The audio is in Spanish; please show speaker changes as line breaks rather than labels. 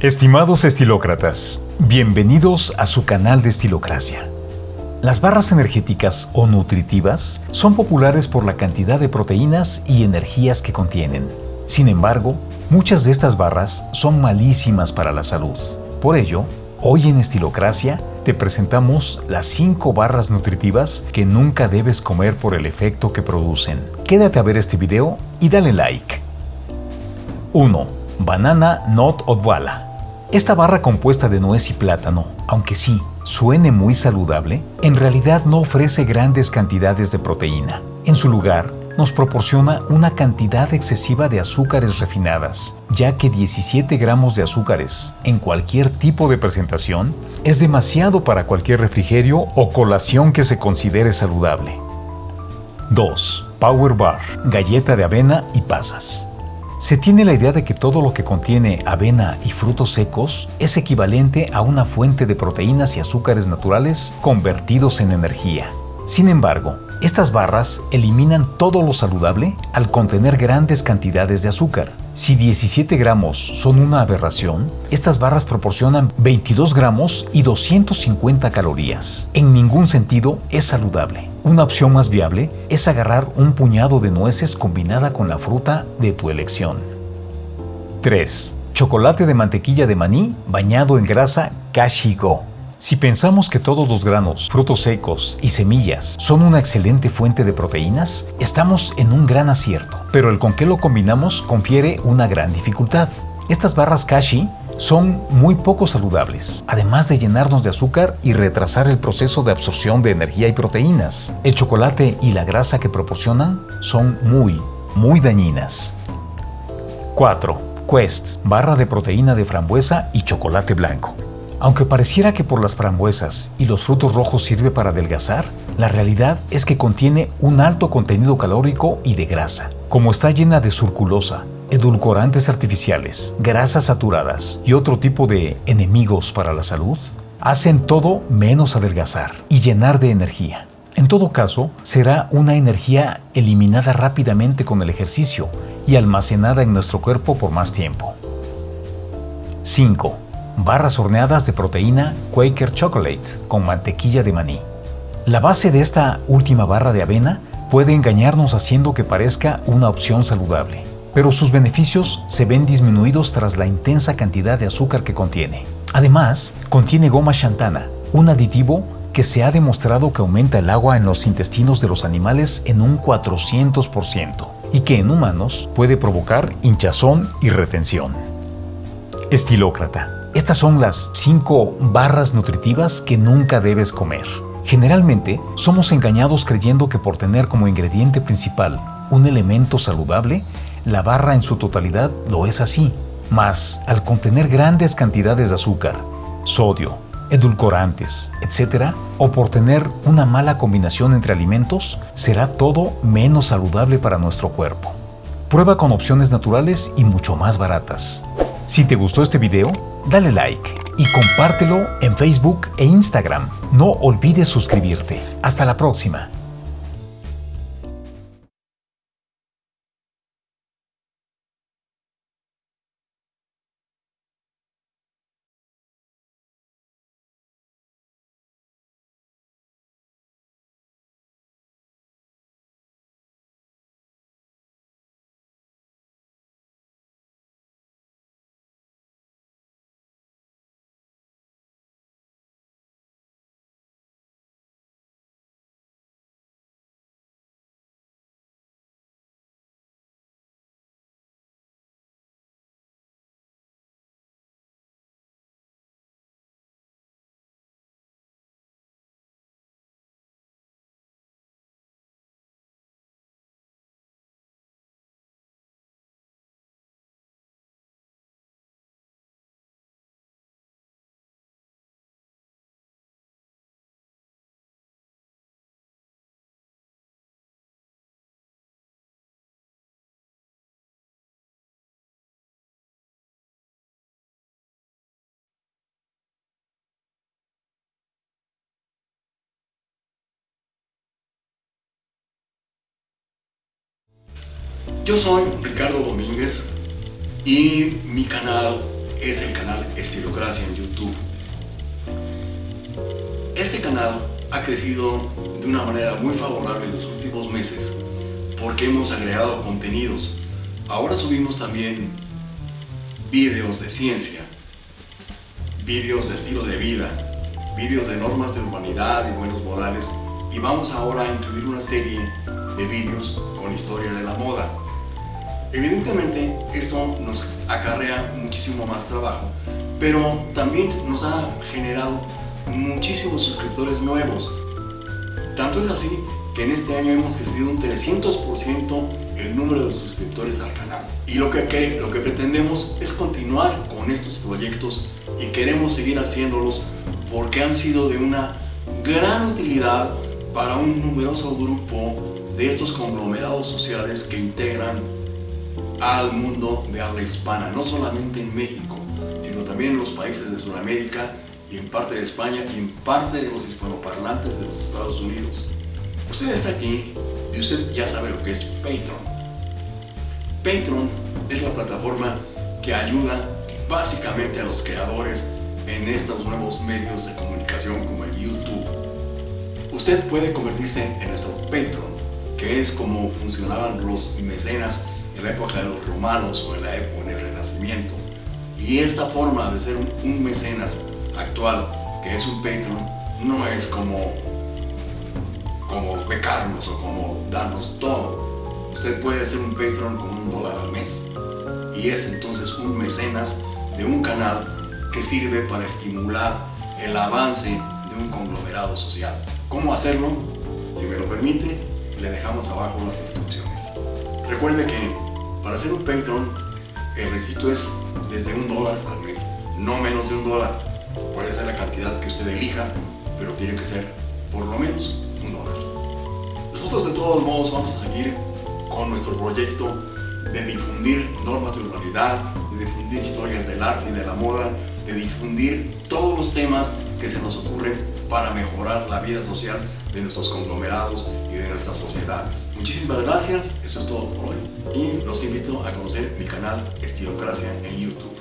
Estimados estilócratas, bienvenidos a su canal de Estilocracia. Las barras energéticas o nutritivas son populares por la cantidad de proteínas y energías que contienen. Sin embargo, muchas de estas barras son malísimas para la salud. Por ello, hoy en Estilocracia te presentamos las 5 barras nutritivas que nunca debes comer por el efecto que producen. Quédate a ver este video y dale like. 1. Banana Not Odwala esta barra compuesta de nuez y plátano, aunque sí suene muy saludable, en realidad no ofrece grandes cantidades de proteína. En su lugar, nos proporciona una cantidad excesiva de azúcares refinadas, ya que 17 gramos de azúcares en cualquier tipo de presentación es demasiado para cualquier refrigerio o colación que se considere saludable. 2. Power Bar, galleta de avena y pasas. Se tiene la idea de que todo lo que contiene avena y frutos secos es equivalente a una fuente de proteínas y azúcares naturales convertidos en energía. Sin embargo, estas barras eliminan todo lo saludable al contener grandes cantidades de azúcar. Si 17 gramos son una aberración, estas barras proporcionan 22 gramos y 250 calorías. En ningún sentido es saludable. Una opción más viable es agarrar un puñado de nueces combinada con la fruta de tu elección. 3. Chocolate de mantequilla de maní bañado en grasa Kashigo. Si pensamos que todos los granos, frutos secos y semillas son una excelente fuente de proteínas, estamos en un gran acierto, pero el con qué lo combinamos confiere una gran dificultad. Estas barras Kashi son muy poco saludables, además de llenarnos de azúcar y retrasar el proceso de absorción de energía y proteínas. El chocolate y la grasa que proporcionan son muy, muy dañinas. 4. Quest, barra de proteína de frambuesa y chocolate blanco. Aunque pareciera que por las frambuesas y los frutos rojos sirve para adelgazar, la realidad es que contiene un alto contenido calórico y de grasa. Como está llena de surculosa, edulcorantes artificiales, grasas saturadas y otro tipo de enemigos para la salud, hacen todo menos adelgazar y llenar de energía. En todo caso, será una energía eliminada rápidamente con el ejercicio y almacenada en nuestro cuerpo por más tiempo. 5 barras horneadas de proteína Quaker Chocolate con mantequilla de maní. La base de esta última barra de avena puede engañarnos haciendo que parezca una opción saludable, pero sus beneficios se ven disminuidos tras la intensa cantidad de azúcar que contiene. Además, contiene goma xantana, un aditivo que se ha demostrado que aumenta el agua en los intestinos de los animales en un 400% y que en humanos puede provocar hinchazón y retención. Estilócrata estas son las 5 barras nutritivas que nunca debes comer. Generalmente, somos engañados creyendo que por tener como ingrediente principal un elemento saludable, la barra en su totalidad lo es así. Mas, al contener grandes cantidades de azúcar, sodio, edulcorantes, etc., o por tener una mala combinación entre alimentos, será todo menos saludable para nuestro cuerpo. Prueba con opciones naturales y mucho más baratas. Si te gustó este video, dale like y compártelo en Facebook e Instagram. No olvides suscribirte. Hasta la próxima.
Yo soy Ricardo Domínguez y mi canal es el canal Estilocracia en YouTube. Este canal ha crecido de una manera muy favorable en los últimos meses porque hemos agregado contenidos. Ahora subimos también vídeos de ciencia, vídeos de estilo de vida, vídeos de normas de humanidad y buenos modales y vamos ahora a incluir una serie de vídeos con historia de la moda. Evidentemente esto nos acarrea muchísimo más trabajo, pero también nos ha generado muchísimos suscriptores nuevos. Tanto es así que en este año hemos crecido un 300% el número de suscriptores al canal. Y lo que, lo que pretendemos es continuar con estos proyectos y queremos seguir haciéndolos porque han sido de una gran utilidad para un numeroso grupo de estos conglomerados sociales que integran al mundo de habla hispana, no solamente en México, sino también en los países de Sudamérica y en parte de España y en parte de los hispanoparlantes de los Estados Unidos. Usted está aquí y usted ya sabe lo que es Patreon. Patreon es la plataforma que ayuda básicamente a los creadores en estos nuevos medios de comunicación como el YouTube. Usted puede convertirse en nuestro Patreon, que es como funcionaban los mecenas en la época de los romanos o en la época en el Renacimiento. Y esta forma de ser un mecenas actual, que es un Patreon, no es como, como becarnos o como darnos todo. Usted puede ser un Patreon con un dólar al mes. Y es entonces un mecenas de un canal que sirve para estimular el avance de un conglomerado social. ¿Cómo hacerlo? Si me lo permite, le dejamos abajo las instrucciones. Recuerde que para ser un Patreon, el requisito es desde un dólar al mes, no menos de un dólar. Puede ser la cantidad que usted elija, pero tiene que ser por lo menos un dólar. Nosotros de todos modos vamos a seguir con nuestro proyecto de difundir normas de urbanidad, de difundir historias del arte y de la moda, de difundir todos los temas que se nos ocurren para mejorar la vida social de nuestros conglomerados y de nuestras sociedades. Muchísimas gracias, eso es todo por hoy y los invito a conocer mi canal Estilocracia en YouTube.